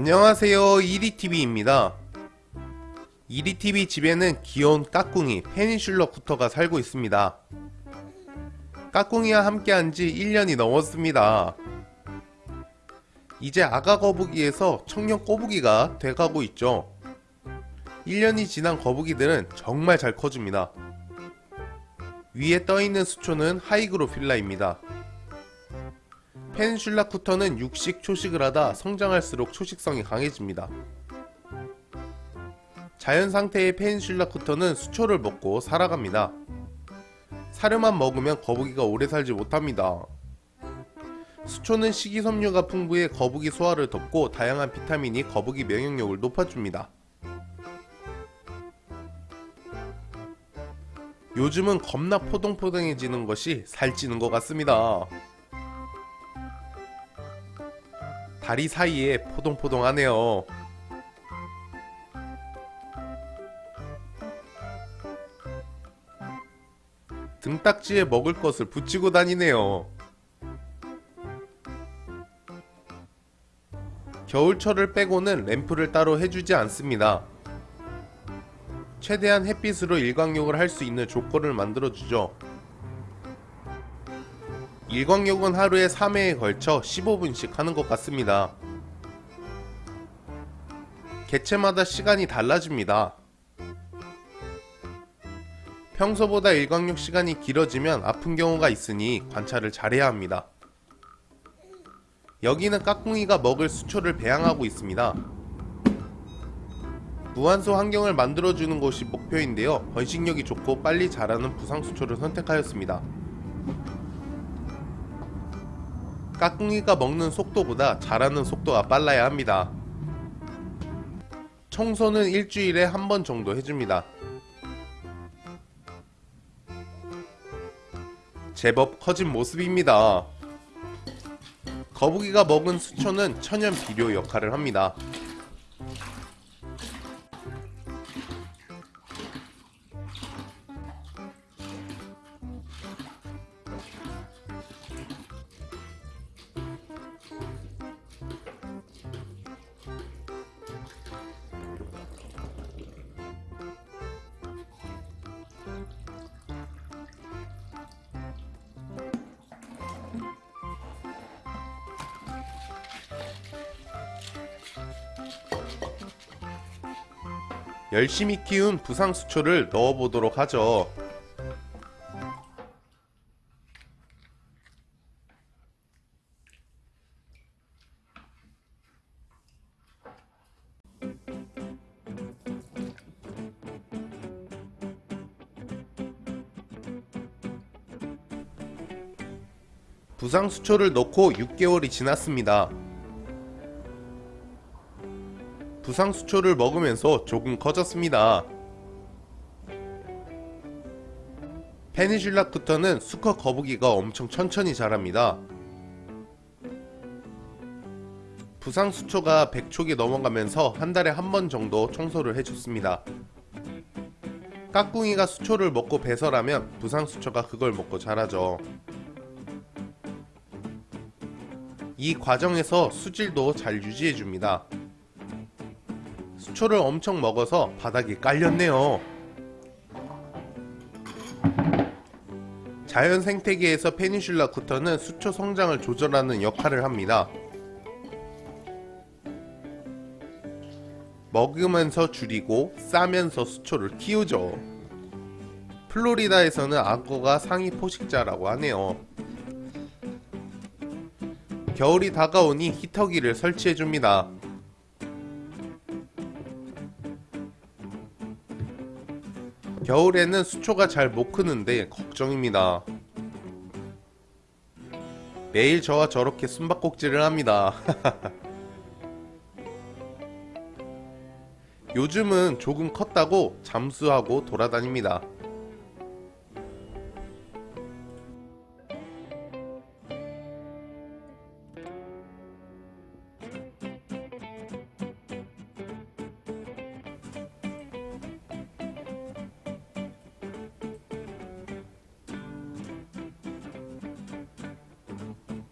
안녕하세요. 이리TV입니다. 이리TV 집에는 귀여운 까꿍이 페니슐러 쿠터가 살고 있습니다. 까꿍이와 함께한 지 1년이 넘었습니다. 이제 아가 거북이에서 청년 꼬부기가 돼가고 있죠. 1년이 지난 거북이들은 정말 잘 커줍니다. 위에 떠있는 수초는 하이그로필라입니다 펜슐라 쿠터는 육식 초식을 하다 성장할수록 초식성이 강해집니다. 자연 상태의 펜슐라 쿠터는 수초를 먹고 살아갑니다. 사료만 먹으면 거북이가 오래 살지 못합니다. 수초는 식이섬유가 풍부해 거북이 소화를 돕고 다양한 비타민이 거북이 면역력을 높아줍니다. 요즘은 겁나 포동포동해지는 것이 살찌는 것 같습니다. 다리 사이에 포동포동하네요. 등딱지에 먹을 것을 붙이고 다니네요. 겨울철을 빼고는 램프를 따로 해주지 않습니다. 최대한 햇빛으로 일광욕을 할 수 있는 조건을 만들어주죠. 일광욕은 하루에 3회에 걸쳐 15분씩 하는 것 같습니다. 개체마다 시간이 달라집니다. 평소보다 일광욕 시간이 길어지면 아픈 경우가 있으니 관찰을 잘해야 합니다. 여기는 까꿍이가 먹을 수초를 배양하고 있습니다. 무한소 환경을 만들어주는 것이 목표인데요. 번식력이 좋고 빨리 자라는 부상수초를 선택하였습니다. 까꿍이가 먹는 속도보다 자라는 속도가 빨라야 합니다. 청소는 일주일에 한 번 정도 해줍니다. 제법 커진 모습입니다. 거북이가 먹은 수초는 천연 비료 역할을 합니다. 열심히 키운 부상수초를 넣어보도록 하죠. 부상수초를 넣고 6개월이 지났습니다. 부상수초를 먹으면서 조금 커졌습니다. 페니슐라 쿠터는 수컷 거북이가 엄청 천천히 자랍니다. 부상수초가 100촉이 넘어가면서 한 달에 한 번 정도 청소를 해줬습니다. 까꿍이가 수초를 먹고 배설하면 부상수초가 그걸 먹고 자라죠. 이 과정에서 수질도 잘 유지해줍니다. 수초를 엄청 먹어서 바닥이 깔렸네요. 자연 생태계에서 페니슐라 쿠터는 수초 성장을 조절하는 역할을 합니다. 먹으면서 줄이고 싸면서 수초를 키우죠. 플로리다에서는 악어가 상위 포식자라고 하네요. 겨울이 다가오니 히터기를 설치해줍니다. 겨울에는 수초가 잘 못 크는데 걱정입니다. 매일 저와 저렇게 숨바꼭질을 합니다. 요즘은 조금 컸다고 잠수하고 돌아다닙니다.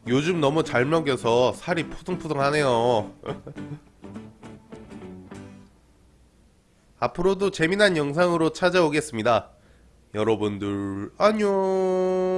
요즘 너무 잘 먹여서 살이 포송포송하네요. 앞으로도 재미난 영상으로 찾아오겠습니다. 여러분들 안녕.